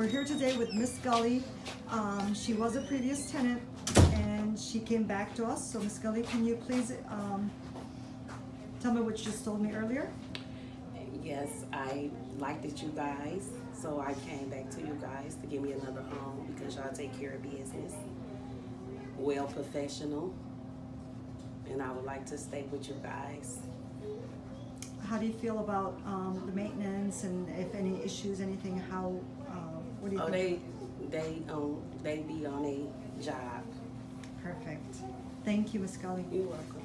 here today with Miss Gully. Um, she was a previous tenant and she came back to us. So Miss Gully, can you please um, tell me what you just told me earlier? Yes, I liked it, you guys, so I came back to you guys to give me another home because y'all take care of business. Well professional. And I would like to stay with you guys. How do you feel about um, the maintenance and if any issues, anything, how, uh, what do you Oh, think? they, they, um, they be on a job. Perfect. Thank you, Miss Gully. You're welcome.